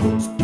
Música